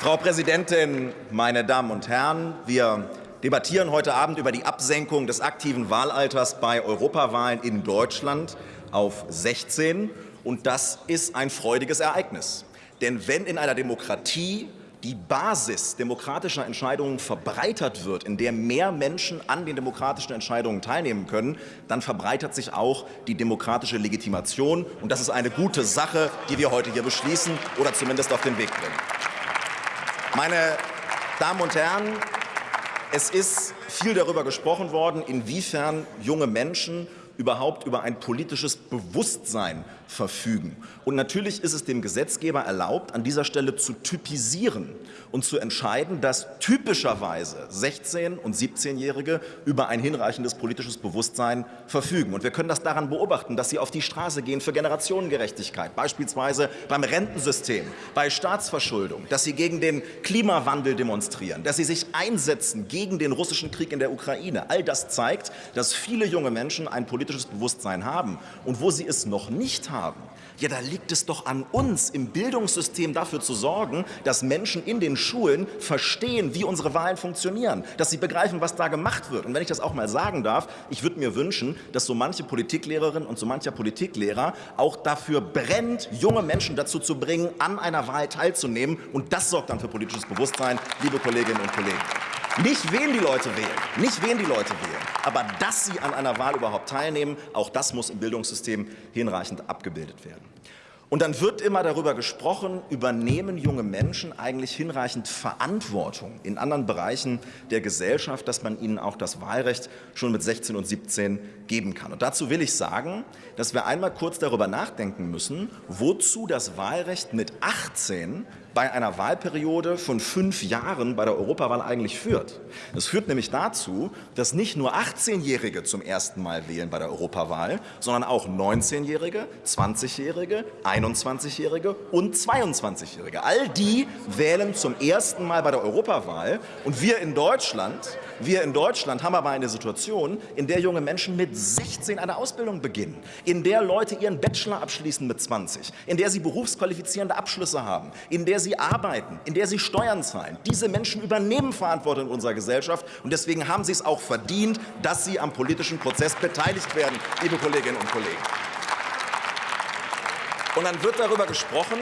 Frau Präsidentin, meine Damen und Herren! Wir debattieren heute Abend über die Absenkung des aktiven Wahlalters bei Europawahlen in Deutschland auf 16. Und das ist ein freudiges Ereignis. Denn wenn in einer Demokratie die Basis demokratischer Entscheidungen verbreitert wird, in der mehr Menschen an den demokratischen Entscheidungen teilnehmen können, dann verbreitert sich auch die demokratische Legitimation. Und das ist eine gute Sache, die wir heute hier beschließen oder zumindest auf den Weg bringen. Meine Damen und Herren, es ist viel darüber gesprochen worden, inwiefern junge Menschen überhaupt über ein politisches Bewusstsein verfügen. Und natürlich ist es dem Gesetzgeber erlaubt, an dieser Stelle zu typisieren und zu entscheiden, dass typischerweise 16- und 17-Jährige über ein hinreichendes politisches Bewusstsein verfügen. Und wir können das daran beobachten, dass sie auf die Straße gehen für Generationengerechtigkeit, beispielsweise beim Rentensystem, bei Staatsverschuldung, dass sie gegen den Klimawandel demonstrieren, dass sie sich einsetzen gegen den russischen Krieg in der Ukraine. All das zeigt, dass viele junge Menschen ein politisches politisches Bewusstsein haben. Und wo sie es noch nicht haben, ja, da liegt es doch an uns, im Bildungssystem dafür zu sorgen, dass Menschen in den Schulen verstehen, wie unsere Wahlen funktionieren, dass sie begreifen, was da gemacht wird. Und wenn ich das auch mal sagen darf, ich würde mir wünschen, dass so manche Politiklehrerin und so mancher Politiklehrer auch dafür brennt, junge Menschen dazu zu bringen, an einer Wahl teilzunehmen. Und das sorgt dann für politisches Bewusstsein, liebe Kolleginnen und Kollegen. Nicht wen die Leute wählen, nicht wen die Leute wählen, aber dass sie an einer Wahl überhaupt teilnehmen, auch das muss im Bildungssystem hinreichend abgebildet werden. Und dann wird immer darüber gesprochen, übernehmen junge Menschen eigentlich hinreichend Verantwortung in anderen Bereichen der Gesellschaft, dass man ihnen auch das Wahlrecht schon mit 16 und 17 geben kann. Und dazu will ich sagen, dass wir einmal kurz darüber nachdenken müssen, wozu das Wahlrecht mit 18 bei einer Wahlperiode von fünf Jahren bei der Europawahl eigentlich führt. Das führt nämlich dazu, dass nicht nur 18-Jährige zum ersten Mal wählen bei der Europawahl, sondern auch 19-Jährige, 20-Jährige, 21-Jährige und 22-Jährige. All die wählen zum ersten Mal bei der Europawahl. Und wir in Deutschland, wir in Deutschland haben aber eine Situation, in der junge Menschen mit 16 eine Ausbildung beginnen, in der Leute ihren Bachelor abschließen mit 20, in der sie berufsqualifizierende Abschlüsse haben, in der sie sie arbeiten, in der sie Steuern zahlen. Diese Menschen übernehmen Verantwortung in unserer Gesellschaft und deswegen haben sie es auch verdient, dass sie am politischen Prozess beteiligt werden, liebe Kolleginnen und Kollegen. Und dann wird darüber gesprochen,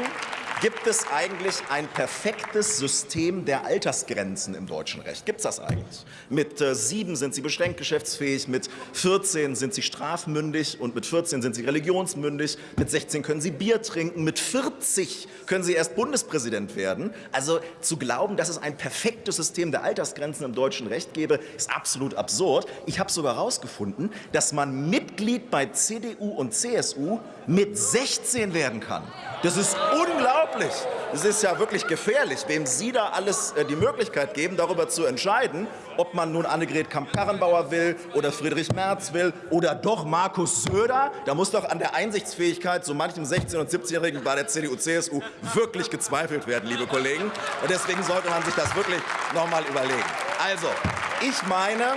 Gibt es eigentlich ein perfektes System der Altersgrenzen im deutschen Recht? Gibt es das eigentlich? Mit äh, sieben sind Sie beschränkt geschäftsfähig, mit 14 sind Sie strafmündig und mit 14 sind Sie religionsmündig, mit 16 können Sie Bier trinken, mit 40 können Sie erst Bundespräsident werden. Also zu glauben, dass es ein perfektes System der Altersgrenzen im deutschen Recht gäbe, ist absolut absurd. Ich habe sogar herausgefunden, dass man Mitglied bei CDU und CSU mit 16 werden kann. Das ist unglaublich. Es ist ja wirklich gefährlich, wem Sie da alles äh, die Möglichkeit geben, darüber zu entscheiden, ob man nun Annegret Kamp-Karrenbauer will oder Friedrich Merz will oder doch Markus Söder. Da muss doch an der Einsichtsfähigkeit so manchem 16- und 17-Jährigen bei der CDU-CSU wirklich gezweifelt werden, liebe Kollegen. Und deswegen sollte man sich das wirklich noch mal überlegen. Also, ich meine,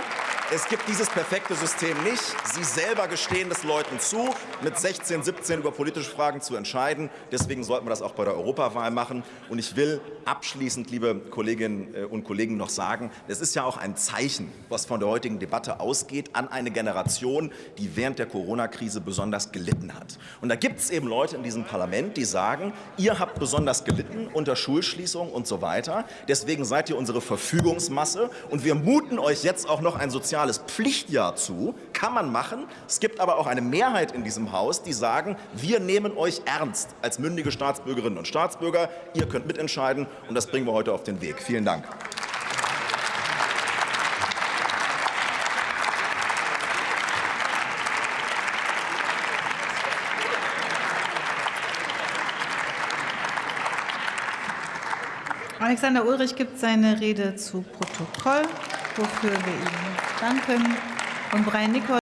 es gibt dieses perfekte System nicht. Sie selber gestehen es Leuten zu, mit 16, 17 über politische Fragen zu entscheiden. Deswegen sollten wir das auch bei der Europawahl machen. Und ich will abschließend, liebe Kolleginnen äh, und Kollegen, noch sagen, es ist ja auch ein Zeichen, was von der heutigen Debatte ausgeht, an eine Generation, die während der Corona-Krise besonders gelitten hat. Und da gibt es eben Leute in diesem Parlament, die sagen, ihr habt besonders gelitten unter Schulschließung und so weiter. Deswegen seid ihr unsere Verfügungsmasse. Und wir muten euch jetzt auch noch ein soziales soziales Pflichtjahr zu, kann man machen. Es gibt aber auch eine Mehrheit in diesem Haus, die sagen, wir nehmen euch ernst als mündige Staatsbürgerinnen und Staatsbürger. Ihr könnt mitentscheiden und das bringen wir heute auf den Weg. Vielen Dank. Alexander Ulrich gibt seine Rede zu Protokoll, wofür wir ihm danken. Und Brian Nicol